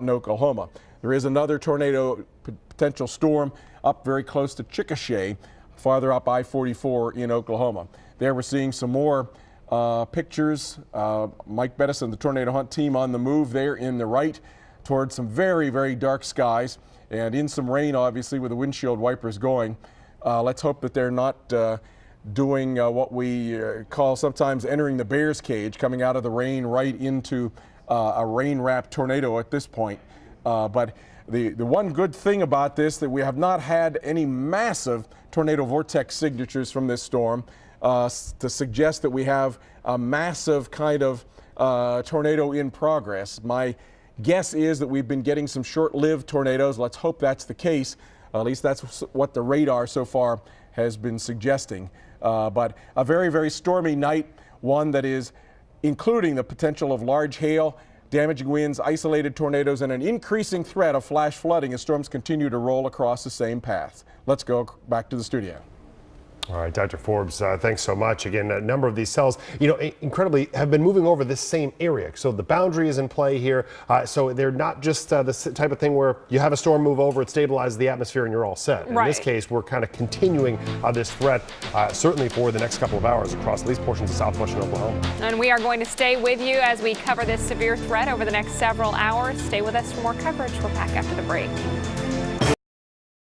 in Oklahoma. There is another tornado potential storm up very close to Chickasha, farther up I-44 in Oklahoma. There we're seeing some more uh, pictures. Uh, Mike Bettison, the Tornado Hunt team on the move there in the right towards some very, very dark skies and in some rain, obviously, with the windshield wipers going. Uh, let's hope that they're not uh, doing uh, what we uh, call sometimes entering the bear's cage, coming out of the rain right into uh, a rain-wrapped tornado at this point. Uh, but the, the one good thing about this that we have not had any massive tornado vortex signatures from this storm uh, to suggest that we have a massive kind of uh, tornado in progress. My guess is that we've been getting some short-lived tornadoes. Let's hope that's the case. at least that's what the radar so far has been suggesting. Uh, but a very, very stormy night, one that is including the potential of large hail, damaging winds, isolated tornadoes, and an increasing threat of flash flooding as storms continue to roll across the same paths. Let's go back to the studio. All right, Dr. Forbes, uh, thanks so much. Again, a number of these cells, you know, incredibly have been moving over this same area. So the boundary is in play here. Uh, so they're not just uh, the type of thing where you have a storm move over, it stabilizes the atmosphere, and you're all set. In this case, we're kind of continuing uh, this threat, uh, certainly for the next couple of hours across at least portions of southwestern Oklahoma. And we are going to stay with you as we cover this severe threat over the next several hours. Stay with us for more coverage. We're back after the break.